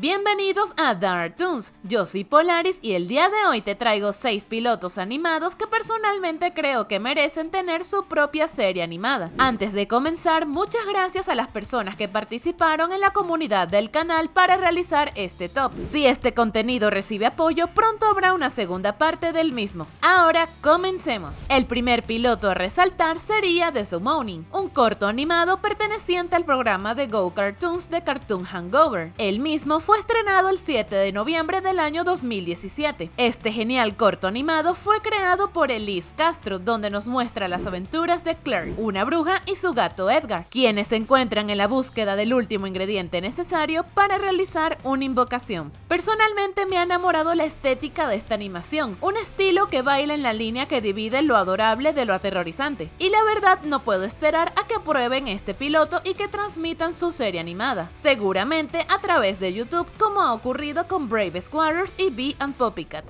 Bienvenidos a Dark Toons, yo soy Polaris y el día de hoy te traigo 6 pilotos animados que personalmente creo que merecen tener su propia serie animada. Antes de comenzar, muchas gracias a las personas que participaron en la comunidad del canal para realizar este top. Si este contenido recibe apoyo, pronto habrá una segunda parte del mismo. Ahora comencemos. El primer piloto a resaltar sería The Summoning, un corto animado perteneciente al programa de Go Cartoons de Cartoon Hangover. El mismo fue estrenado el 7 de noviembre del año 2017. Este genial corto animado fue creado por Elise Castro, donde nos muestra las aventuras de Claire, una bruja y su gato Edgar, quienes se encuentran en la búsqueda del último ingrediente necesario para realizar una invocación. Personalmente me ha enamorado la estética de esta animación, un estilo que baila en la línea que divide lo adorable de lo aterrorizante. Y la verdad no puedo esperar a que prueben este piloto y que transmitan su serie animada, seguramente a través de YouTube como ha ocurrido con Brave Squatters y Bee and Poppycat.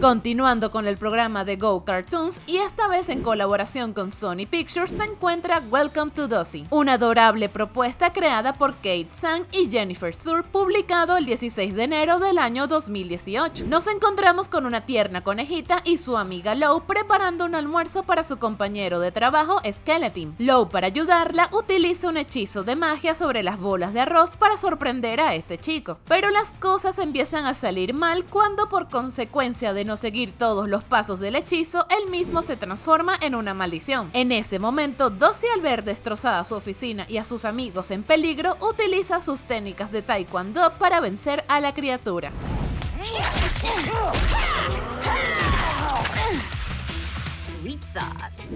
Continuando con el programa de Go Cartoons y esta vez en colaboración con Sony Pictures se encuentra Welcome to Dossie, una adorable propuesta creada por Kate Sang y Jennifer Sur, publicado el 16 de enero del año 2018. Nos encontramos con una tierna conejita y su amiga Low preparando un almuerzo para su compañero de trabajo Skeleton. Low para ayudarla utiliza un hechizo de magia sobre las bolas de arroz para sorprender a este chico, pero las cosas empiezan a salir mal cuando por consecuencia de no seguir todos los pasos del hechizo, el mismo se transforma en una maldición. En ese momento, Dossie al ver destrozada su oficina y a sus amigos en peligro, utiliza sus técnicas de taekwondo para vencer a la criatura.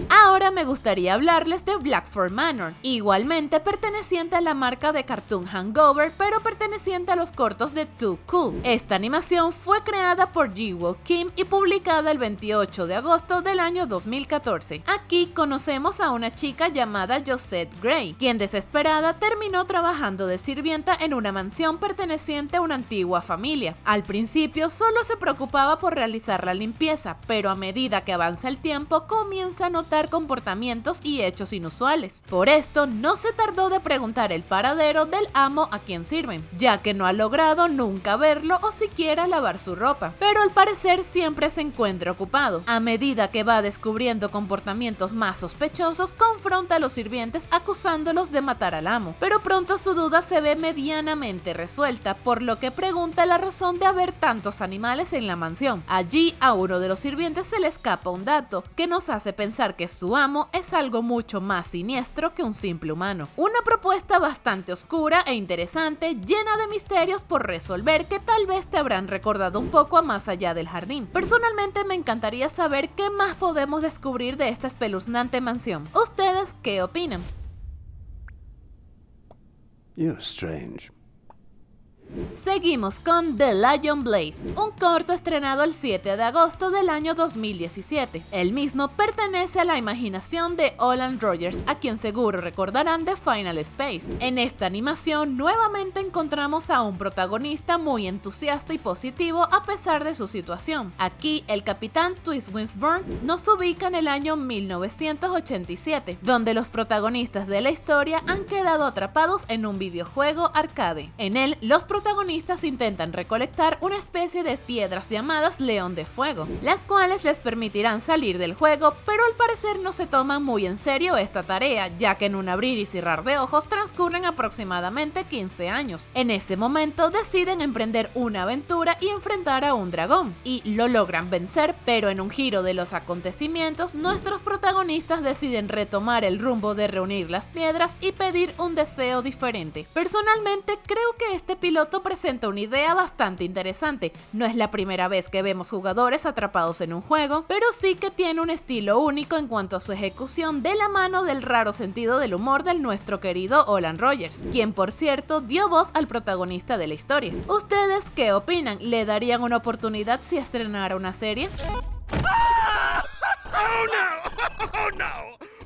Ahora me gustaría hablarles de Blackford Manor, igualmente perteneciente a la marca de Cartoon Hangover, pero perteneciente a los cortos de Too Cool. Esta animación fue creada por Jiwoo Kim y publicada el 28 de agosto del año 2014. Aquí conocemos a una chica llamada Josette Gray, quien desesperada terminó trabajando de sirvienta en una mansión perteneciente a una antigua familia. Al principio solo se preocupaba por realizar la limpieza, pero a medida que avanza el tiempo comienza a notar comportamientos y hechos inusuales. Por esto, no se tardó de preguntar el paradero del amo a quien sirven, ya que no ha logrado nunca verlo o siquiera lavar su ropa, pero al parecer siempre se encuentra ocupado. A medida que va descubriendo comportamientos más sospechosos, confronta a los sirvientes acusándolos de matar al amo, pero pronto su duda se ve medianamente resuelta, por lo que pregunta la razón de haber tantos animales en la mansión. Allí a uno de los sirvientes se le escapa un dato, que nos hace pensar que su amo es algo mucho más siniestro que un simple humano. Una propuesta bastante oscura e interesante, llena de misterios por resolver que tal vez te habrán recordado un poco a más allá del jardín. Personalmente me encantaría saber qué más podemos descubrir de esta espeluznante mansión. ¿Ustedes qué opinan? Seguimos con The Lion Blaze, un corto estrenado el 7 de agosto del año 2017. El mismo pertenece a la imaginación de Olan Rogers, a quien seguro recordarán de Final Space. En esta animación nuevamente encontramos a un protagonista muy entusiasta y positivo a pesar de su situación. Aquí el capitán Twist Winsburn nos ubica en el año 1987, donde los protagonistas de la historia han quedado atrapados en un videojuego arcade. En él los protagonistas intentan recolectar una especie de piedras llamadas León de Fuego, las cuales les permitirán salir del juego, pero al parecer no se toman muy en serio esta tarea, ya que en un abrir y cerrar de ojos transcurren aproximadamente 15 años. En ese momento deciden emprender una aventura y enfrentar a un dragón, y lo logran vencer, pero en un giro de los acontecimientos, nuestros protagonistas deciden retomar el rumbo de reunir las piedras y pedir un deseo diferente. Personalmente creo que este piloto presenta una idea bastante interesante. No es la primera vez que vemos jugadores atrapados en un juego, pero sí que tiene un estilo único en cuanto a su ejecución de la mano del raro sentido del humor del nuestro querido Olan Rogers, quien por cierto dio voz al protagonista de la historia. ¿Ustedes qué opinan? ¿Le darían una oportunidad si estrenara una serie? Oh no! Oh no!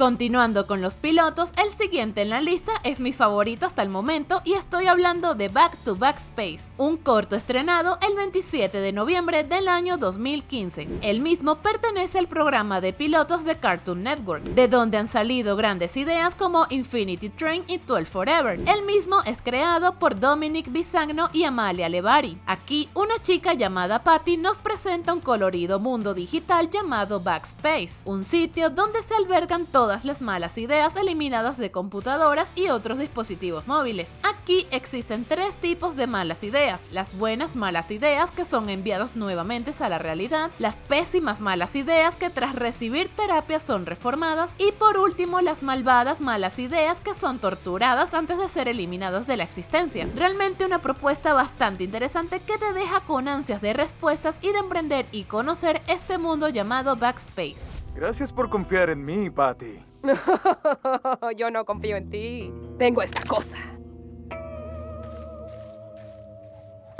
Continuando con los pilotos, el siguiente en la lista es mi favorito hasta el momento y estoy hablando de Back to Back Space, un corto estrenado el 27 de noviembre del año 2015. El mismo pertenece al programa de pilotos de Cartoon Network, de donde han salido grandes ideas como Infinity Train y 12 Forever. El mismo es creado por Dominic Bisagno y Amalia Levari. Aquí, una chica llamada Patty nos presenta un colorido mundo digital llamado Backspace, un sitio donde se albergan todas las malas ideas eliminadas de computadoras y otros dispositivos móviles. Aquí existen tres tipos de malas ideas, las buenas malas ideas que son enviadas nuevamente a la realidad, las pésimas malas ideas que tras recibir terapia son reformadas y por último las malvadas malas ideas que son torturadas antes de ser eliminadas de la existencia. Realmente una propuesta bastante interesante que te deja con ansias de respuestas y de emprender y conocer este mundo llamado Backspace. Gracias por confiar en mí, Patty. Yo no confío en ti. Tengo esta cosa.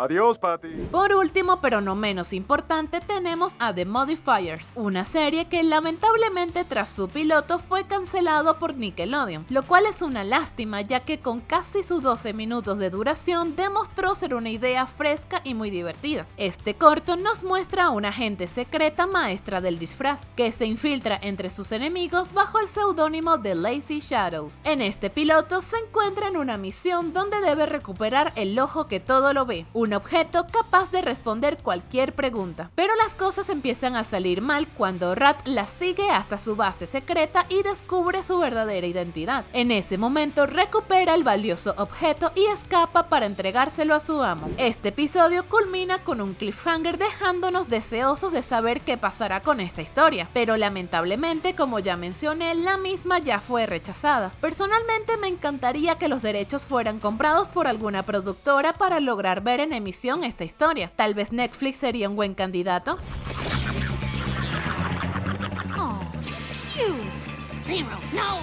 Adiós, Patty. Por último, pero no menos importante, tenemos a The Modifiers, una serie que lamentablemente tras su piloto fue cancelado por Nickelodeon, lo cual es una lástima ya que con casi sus 12 minutos de duración demostró ser una idea fresca y muy divertida. Este corto nos muestra a una agente secreta maestra del disfraz, que se infiltra entre sus enemigos bajo el seudónimo de Lazy Shadows. En este piloto se encuentra en una misión donde debe recuperar el ojo que todo lo ve, un objeto capaz de responder cualquier pregunta. Pero las cosas empiezan a salir mal cuando Rat la sigue hasta su base secreta y descubre su verdadera identidad. En ese momento recupera el valioso objeto y escapa para entregárselo a su amo. Este episodio culmina con un cliffhanger dejándonos deseosos de saber qué pasará con esta historia, pero lamentablemente, como ya mencioné, la misma ya fue rechazada. Personalmente me encantaría que los derechos fueran comprados por alguna productora para lograr ver en emisión esta historia. Tal vez Netflix sería un buen candidato. Oh, it's cute. Zero, no.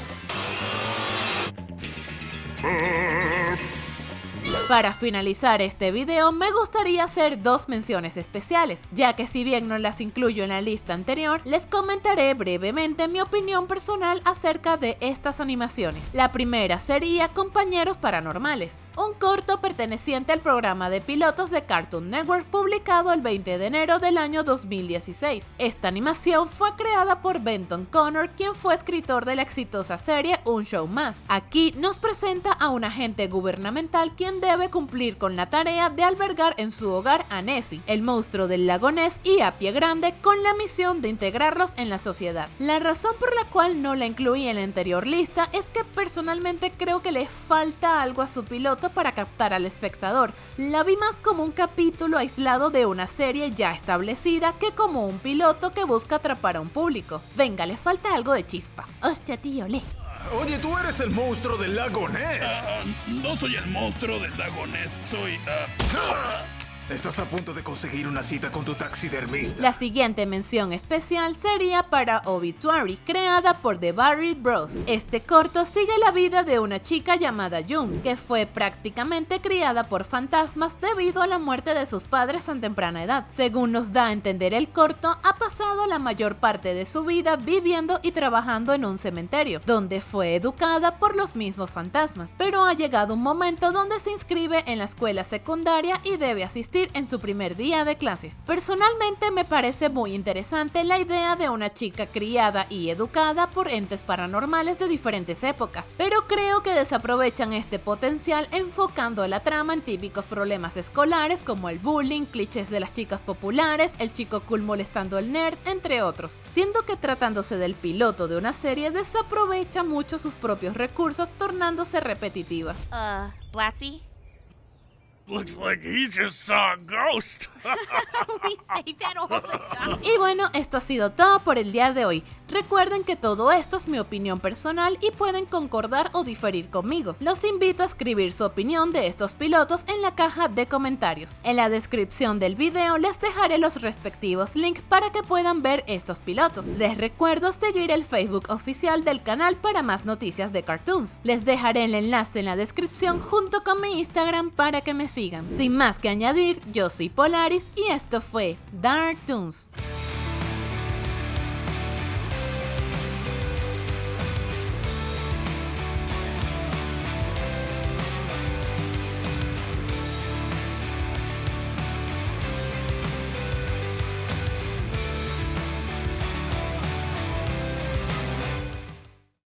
Para finalizar este video me gustaría hacer dos menciones especiales, ya que si bien no las incluyo en la lista anterior, les comentaré brevemente mi opinión personal acerca de estas animaciones. La primera sería Compañeros Paranormales, un corto perteneciente al programa de pilotos de Cartoon Network publicado el 20 de enero del año 2016. Esta animación fue creada por Benton Connor, quien fue escritor de la exitosa serie Un Show Más. Aquí nos presenta a un agente gubernamental quien debe cumplir con la tarea de albergar en su hogar a Nessie, el monstruo del lago Ness y a Pie Grande con la misión de integrarlos en la sociedad. La razón por la cual no la incluí en la anterior lista es que personalmente creo que le falta algo a su piloto para captar al espectador. La vi más como un capítulo aislado de una serie ya establecida que como un piloto que busca atrapar a un público. Venga, le falta algo de chispa. Hostia, tío, le. Oye, tú eres el monstruo del lago Ness. Ah, no soy el monstruo del lago Ness, soy... ah, Estás a punto de conseguir una cita con tu taxidermista. La siguiente mención especial sería para Obituary, creada por The Barry Bros. Este corto sigue la vida de una chica llamada Jung, que fue prácticamente criada por fantasmas debido a la muerte de sus padres a temprana edad. Según nos da a entender el corto, ha pasado la mayor parte de su vida viviendo y trabajando en un cementerio, donde fue educada por los mismos fantasmas. Pero ha llegado un momento donde se inscribe en la escuela secundaria y debe asistir en su primer día de clases. Personalmente me parece muy interesante la idea de una chica criada y educada por entes paranormales de diferentes épocas, pero creo que desaprovechan este potencial enfocando la trama en típicos problemas escolares como el bullying, clichés de las chicas populares, el chico cool molestando al nerd, entre otros, siendo que tratándose del piloto de una serie desaprovecha mucho sus propios recursos tornándose repetitiva. Uh, Blatzy? Y bueno, esto ha sido todo por el día de hoy. Recuerden que todo esto es mi opinión personal y pueden concordar o diferir conmigo. Los invito a escribir su opinión de estos pilotos en la caja de comentarios. En la descripción del video les dejaré los respectivos links para que puedan ver estos pilotos. Les recuerdo seguir el Facebook oficial del canal para más noticias de cartoons. Les dejaré el enlace en la descripción junto con mi Instagram para que me sigan. Sin más que añadir, yo soy Polaris y esto fue Dark Toons.